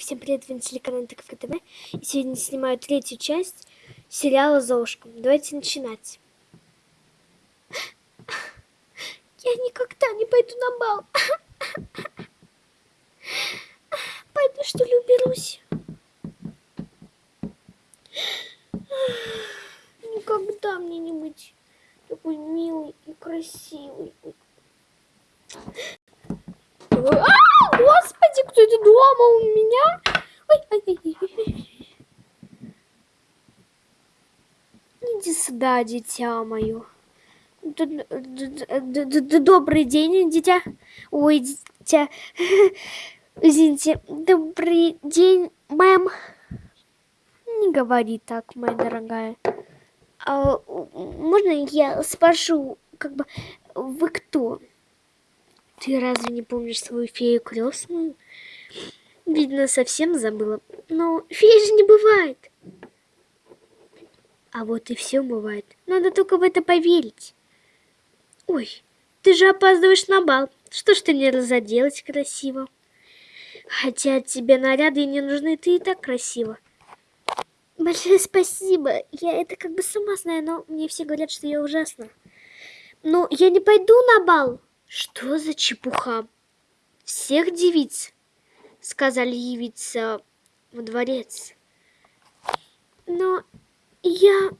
всем привет, вы на телеканале ТКФ ТВ. И сегодня снимаю третью часть сериала «Золушка». Давайте начинать. Я никогда не пойду на бал. Пойду, что ли, уберусь. Никогда мне не быть такой милый и красивый. А, господи, кто это дома у меня? Ой, ой, ой, ой. Иди сюда, дитя мое. Добрый день, дитя. Ой, дитя. Извините. Добрый день, мэм. Не говори так, моя дорогая. А, можно я спрошу, как бы, вы кто? Ты разве не помнишь свою фею крестную? Видно, совсем забыла. Но феи же не бывает. А вот и все бывает. Надо только в это поверить. Ой, ты же опаздываешь на бал. Что ж ты мне разоделась красиво? Хотя тебе наряды не нужны, ты и так красиво. Большое спасибо. Я это как бы сама знаю, но мне все говорят, что я ужасна. Но я не пойду на бал. Что за чепуха? Всех девиц сказали явиться во дворец. Но я...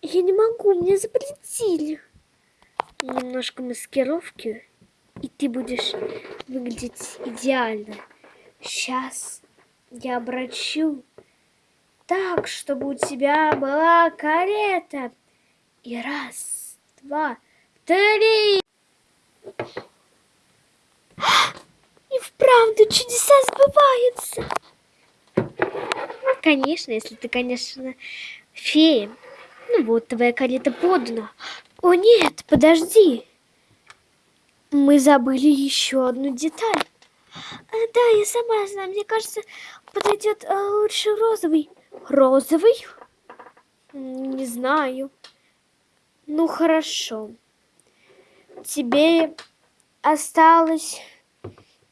я не могу, мне запретили. Немножко маскировки, и ты будешь выглядеть идеально. Сейчас я обращу так, чтобы у тебя была карета. И раз, два, три. И вправду чудеса сбываются. Конечно, если ты, конечно, фея. Ну вот, твоя карета подана. О нет, подожди. Мы забыли еще одну деталь. А, да, я сама знаю. Мне кажется, подойдет а, лучше розовый. Розовый? Не знаю. Ну, хорошо тебе осталось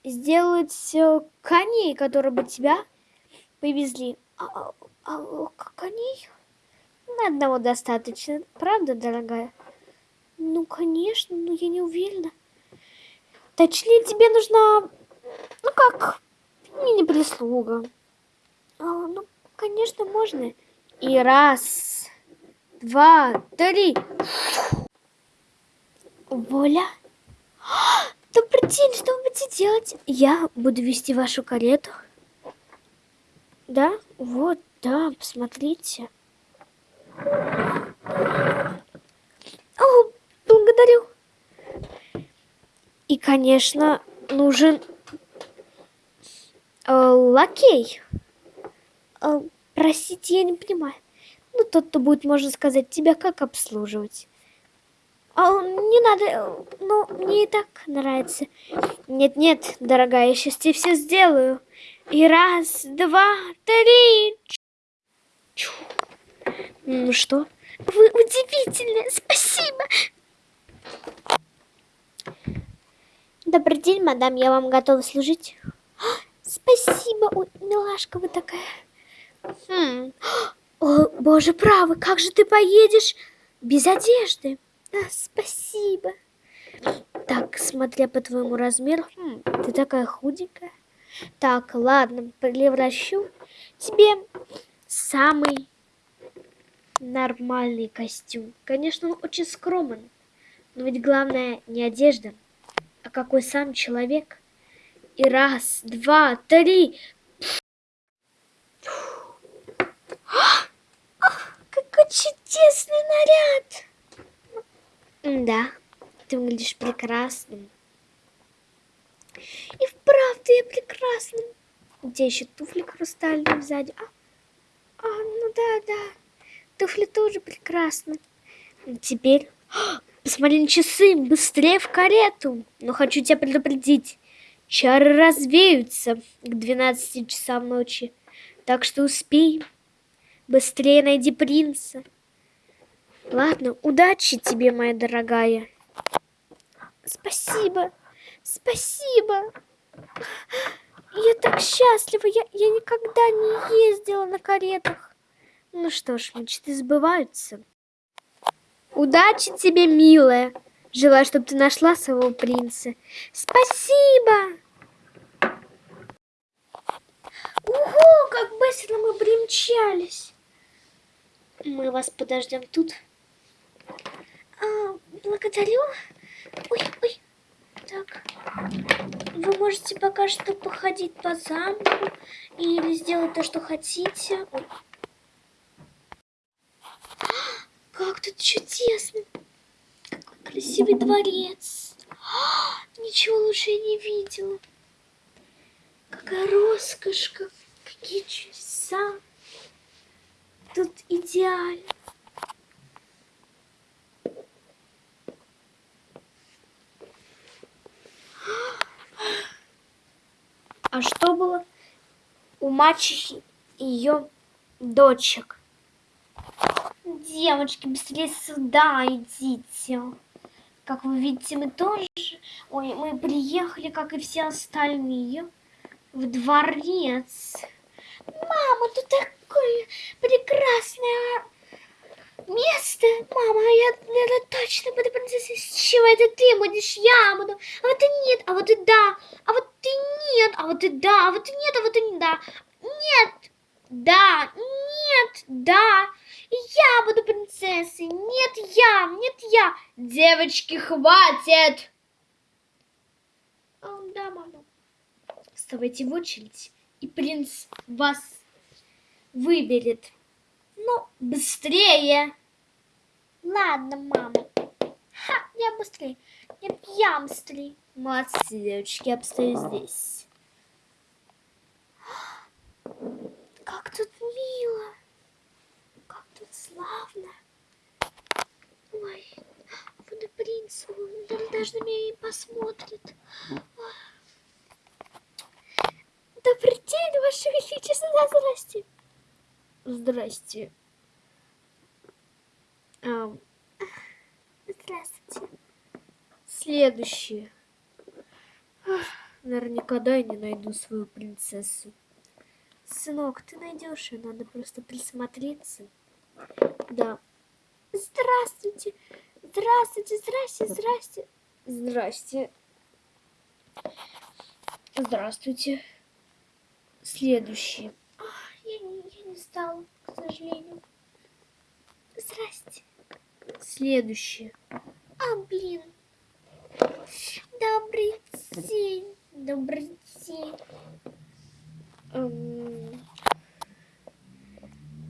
сделать коней, которые бы тебя повезли. А, а, а коней? На одного достаточно, правда, дорогая? Ну, конечно, но я не уверена. Точнее, тебе нужна, ну как, мини-прислуга. А, ну, конечно, можно. И раз, два, три. Воля? Добрый день, что вы будете делать? Я буду вести вашу карету. Да? Вот, да, посмотрите. О, благодарю. И, конечно, нужен э, лакей. Э, простите, я не понимаю. Ну, тот, кто будет, можно сказать, тебя как обслуживать. А, не надо, ну, мне и так нравится. Нет-нет, дорогая, я сейчас тебе все сделаю. И раз, два, три. Ну что? Вы удивительны, спасибо. Добрый день, мадам, я вам готова служить. Спасибо, Ой, милашка вы такая. Хм. О, боже правый, как же ты поедешь без одежды? А, спасибо. Так, смотря по твоему размеру, хм, ты такая худенькая. Так, ладно, превращу тебе самый нормальный костюм. Конечно, он очень скромен, но ведь главное не одежда, а какой сам человек. И раз, два, три. Какой чудесный наряд! Да, ты выглядишь прекрасным. И вправду я прекрасным. Тебя еще туфли хрустальные сзади. А, а, ну да, да. Туфли тоже прекрасны. Теперь посмотри на часы, быстрее в карету. Но хочу тебя предупредить. Чары развеются к 12 часам ночи. Так что успей. Быстрее найди принца. Ладно, удачи тебе, моя дорогая. Спасибо, спасибо. Я так счастлива. Я, я никогда не ездила на каретах. Ну что ж, мечты сбываются. Удачи тебе, милая. Желаю, чтобы ты нашла своего принца. Спасибо! Ого, как быстро мы примчались. Мы вас подождем тут. А, благодарю. Ой, ой. Так. Вы можете пока что походить по замку или сделать то, что хотите. Ой. Как тут чудесно. Какой красивый дворец. Ничего лучше я не видела. Какая роскошь, как, какие чудеса. Тут идеально. А что было у мачехи и ее дочек? Девочки, быстрее сюда идите. Как вы видите, мы тоже... Ой, мы приехали, как и все остальные, в дворец. Мама, тут такое прекрасное место. Мама, я, я точно буду принцессой. С чего это ты будешь? Я буду. А вот и нет, а вот и да. А нет, а вот и да. А вот и нет, а вот и не да. Нет, да, нет, да. Я буду принцессой. Нет, я, нет, я. Девочки, хватит. О, да, мама. Вставайте в очередь, и принц вас выберет. Ну, быстрее. Ладно, мама. Ха, я быстрее. Я быстрее. Молодцы, девочки, я постою здесь. Как тут мило. Как тут славно. Ой, вон и принц, он даже на меня и посмотрит. Добрый день, Ваше Величество, здрасте. Здрасте. Um, здравствуйте. Следующее. Наверное, никогда я не найду свою принцессу. Сынок, ты найдешь ее, надо просто присмотреться. Да. Здравствуйте. Здравствуйте, здрасте, здрасте. Здрасте. Здравствуйте. Следующий. Я не, я не стала, к сожалению. Здрасте. Следующее. А, блин. Добрый день. Добрый день. Эм...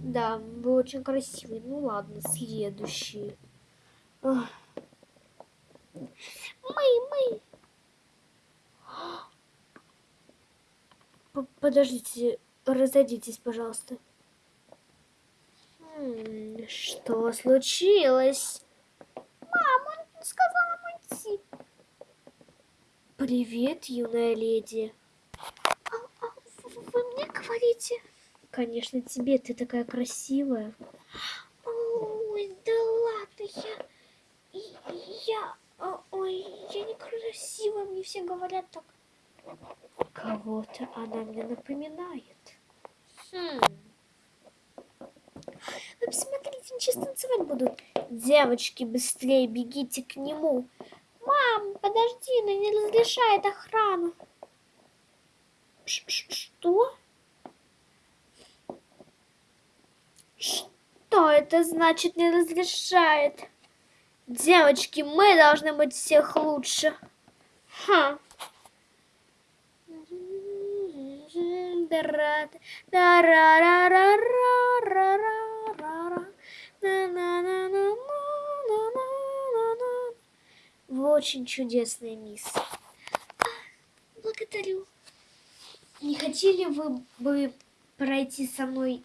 Да, вы очень красивый. Ну ладно, следующий. Мы, мы. Подождите, разойдитесь, пожалуйста. Что случилось? Мама, он сказал уйти. Привет, юная леди. Мне говорите? Конечно, тебе, ты такая красивая. Ой, да ладно, я... Я... Ой, я некрасивая, мне все говорят так. Кого-то она мне напоминает. Хм. Вы посмотрите, они сейчас танцевать будут. Девочки, быстрее бегите к нему. Мам, подожди, она не разрешает охрану. Ш -ш Что? Что это значит не разрешает? Девочки, мы должны быть всех лучше. Ха. Вы очень чудесная мисс. Благодарю. Не хотели вы бы пройти со мной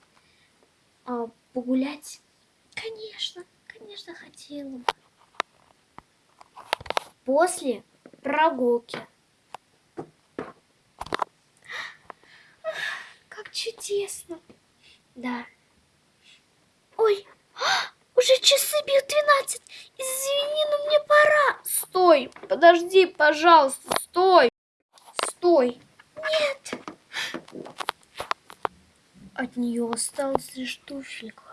а, погулять? Конечно, конечно, хотела бы. После прогулки. чудесно. Да. Ой, уже часы бьют 12. Извини, но мне пора. Стой, подожди, пожалуйста, стой. Стой. Нет. От нее осталась лишь туфелька